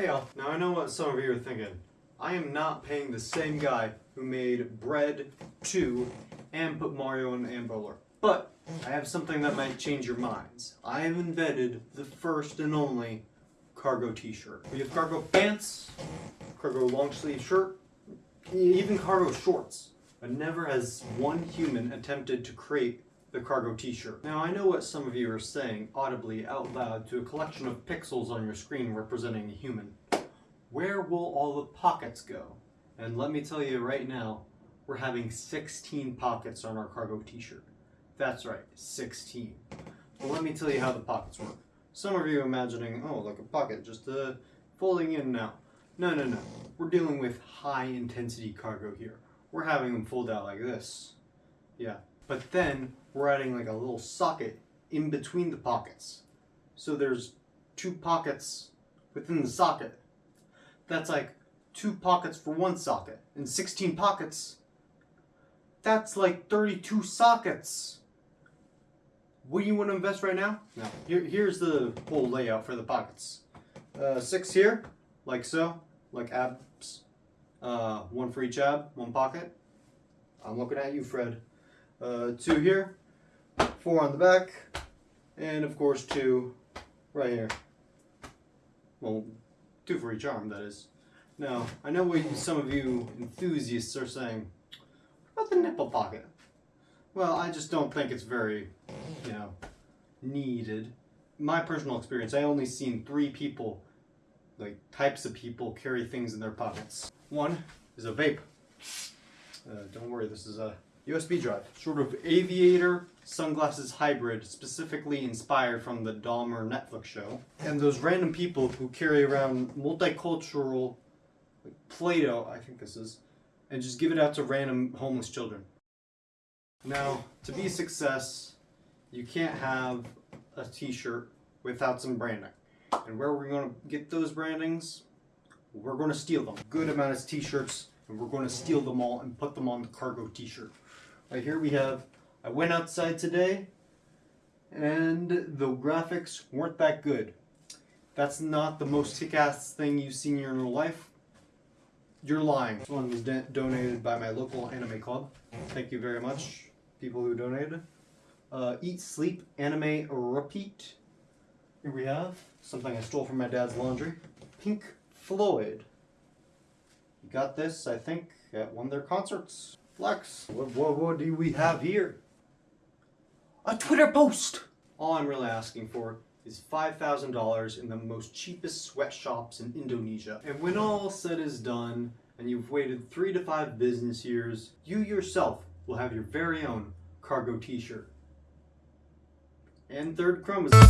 Hey y'all, now I know what some of you are thinking. I am not paying the same guy who made Bread 2 and put Mario in and Bowler. But I have something that might change your minds. I have invented the first and only cargo t-shirt. We have cargo pants, cargo long sleeve shirt, even cargo shorts. But never has one human attempted to create the cargo t-shirt. Now I know what some of you are saying audibly out loud to a collection of pixels on your screen representing a human. Where will all the pockets go? And let me tell you right now, we're having 16 pockets on our cargo t-shirt. That's right, 16. But let me tell you how the pockets work. Some of you imagining, oh, like a pocket, just uh, folding in now. No, no, no. We're dealing with high intensity cargo here. We're having them fold out like this. Yeah. But then we're adding like a little socket in between the pockets. So there's two pockets within the socket. That's like two pockets for one socket. And 16 pockets, that's like 32 sockets. What do you want to invest right now? No. Here, here's the whole layout for the pockets. Uh, six here, like so, like abs. Uh, one for each ab, one pocket. I'm looking at you, Fred. Uh, two here, four on the back, and of course two right here. Well, two for each arm, that is. Now, I know what some of you enthusiasts are saying. What about the nipple pocket? Well, I just don't think it's very, you know, needed. My personal experience, I only seen three people, like types of people, carry things in their pockets. One is a vape. Uh, don't worry, this is a USB drive. Sort of aviator sunglasses hybrid, specifically inspired from the Dahmer Netflix show. And those random people who carry around multicultural like Play-Doh, I think this is, and just give it out to random homeless children. Now, to be a success, you can't have a t-shirt without some branding. And where we're going to get those brandings, we're going to steal them. Good amount of t-shirts, and we're going to steal them all and put them on the cargo t-shirt. Right here we have, I went outside today, and the graphics weren't that good. That's not the most kick-ass thing you've seen in your life. You're lying. This one was donated by my local anime club. Thank you very much people who donated. Uh, Eat, Sleep, Anime, Repeat. Here we have something I stole from my dad's laundry. Pink Floyd. You got this, I think, at one of their concerts. Flex. What, what, what do we have here? A Twitter post! All I'm really asking for is $5,000 in the most cheapest sweatshops in Indonesia. And when all said is done, and you've waited three to five business years, you yourself will have your very own cargo t-shirt. And third chromosome.